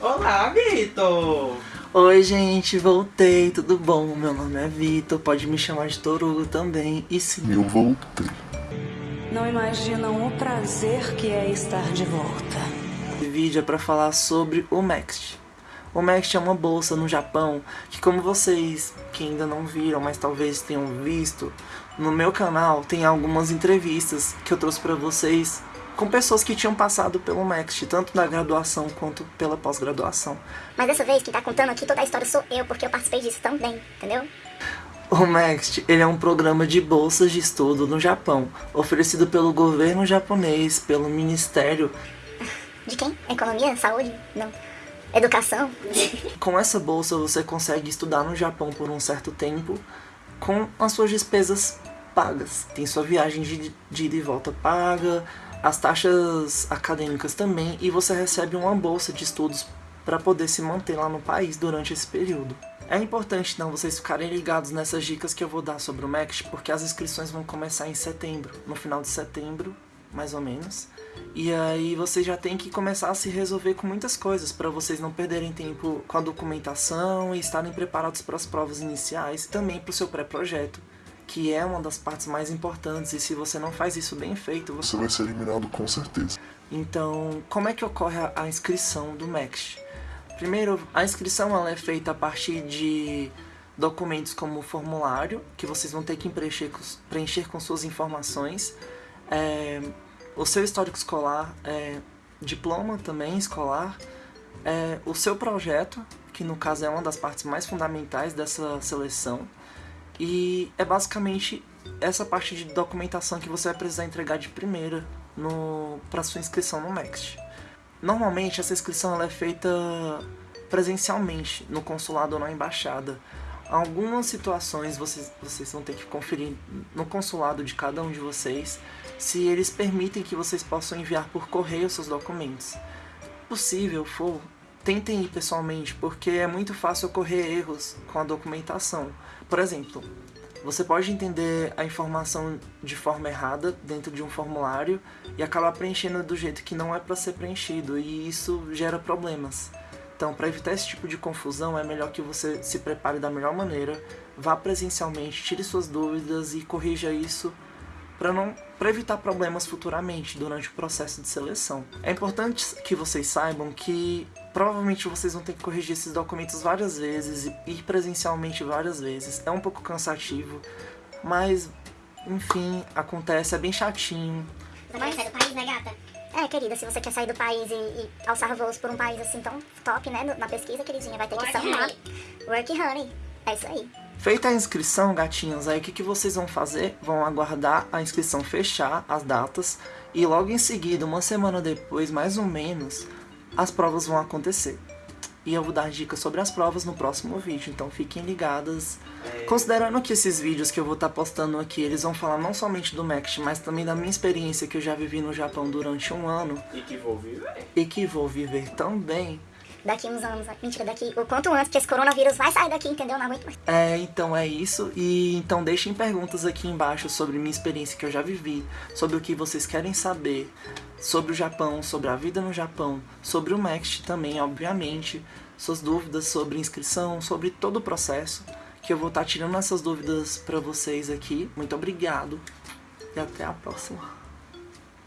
Olá, Vitor! Oi, gente, voltei, tudo bom? Meu nome é Vitor, pode me chamar de Torugo também. E sim, Eu voltei. Não imaginam o prazer que é estar de volta. esse vídeo é pra falar sobre o Next. O Next é uma bolsa no Japão que, como vocês que ainda não viram, mas talvez tenham visto, no meu canal tem algumas entrevistas que eu trouxe pra vocês com pessoas que tinham passado pelo Next, tanto na graduação quanto pela pós-graduação. Mas dessa vez, quem tá contando aqui toda a história sou eu, porque eu participei disso também, entendeu? O Next, ele é um programa de bolsas de estudo no Japão, oferecido pelo governo japonês, pelo Ministério. De quem? Economia? Saúde? Não. Educação? Com essa bolsa você consegue estudar no Japão por um certo tempo, com as suas despesas pagas. Tem sua viagem de, de ida e volta paga, as taxas acadêmicas também, e você recebe uma bolsa de estudos para poder se manter lá no país durante esse período. É importante então vocês ficarem ligados nessas dicas que eu vou dar sobre o MEX, porque as inscrições vão começar em setembro, no final de setembro, mais ou menos. E aí vocês já tem que começar a se resolver com muitas coisas, para vocês não perderem tempo com a documentação e estarem preparados para as provas iniciais, e também para o seu pré-projeto, que é uma das partes mais importantes, e se você não faz isso bem feito, você Você vai ser eliminado com certeza. então, como é que ocorre a, a inscrição do MEX? Primeiro, a inscrição ela é feita a partir de documentos como o formulário, que vocês vão ter que preencher com, preencher com suas informações, é, o seu histórico escolar, é, diploma também escolar, é, o seu projeto, que no caso é uma das partes mais fundamentais dessa seleção, e é basicamente essa parte de documentação que você vai precisar entregar de primeira para sua inscrição no Next. Normalmente essa inscrição ela é feita presencialmente no consulado ou na embaixada. Algumas situações vocês, vocês vão ter que conferir no consulado de cada um de vocês se eles permitem que vocês possam enviar por correio seus documentos. Possível for, tentem ir pessoalmente, porque é muito fácil ocorrer erros com a documentação. Por exemplo, você pode entender a informação de forma errada dentro de um formulário e acabar preenchendo do jeito que não é para ser preenchido, e isso gera problemas. Então, para evitar esse tipo de confusão, é melhor que você se prepare da melhor maneira, vá presencialmente, tire suas dúvidas e corrija isso para não para evitar problemas futuramente durante o processo de seleção. É importante que vocês saibam que provavelmente vocês vão ter que corrigir esses documentos várias vezes e ir presencialmente várias vezes. É um pouco cansativo, mas enfim, acontece, é bem chatinho. Você vai sair do país, né, gata? É, querida, se você quer sair do país e, e alçar voos por um país assim tão top, né, na pesquisa, queridinha, vai ter que samar. Work honey. É isso aí. Feita a inscrição, gatinhos, aí o que, que vocês vão fazer? Vão aguardar a inscrição fechar, as datas, e logo em seguida, uma semana depois, mais ou menos, as provas vão acontecer. E eu vou dar dicas sobre as provas no próximo vídeo, então fiquem ligadas. Considerando que esses vídeos que eu vou estar postando aqui, eles vão falar não somente do Next, mas também da minha experiência que eu já vivi no Japão durante um ano, E que vou viver. e que vou viver também, Daqui uns anos, mentira, daqui o quanto antes que esse coronavírus vai sair daqui, entendeu? Não aguento mais. É, então é isso. E então deixem perguntas aqui embaixo sobre minha experiência que eu já vivi, sobre o que vocês querem saber, sobre o Japão, sobre a vida no Japão, sobre o Next também, obviamente, suas dúvidas sobre inscrição, sobre todo o processo, que eu vou estar tirando essas dúvidas pra vocês aqui. Muito obrigado e até a próxima.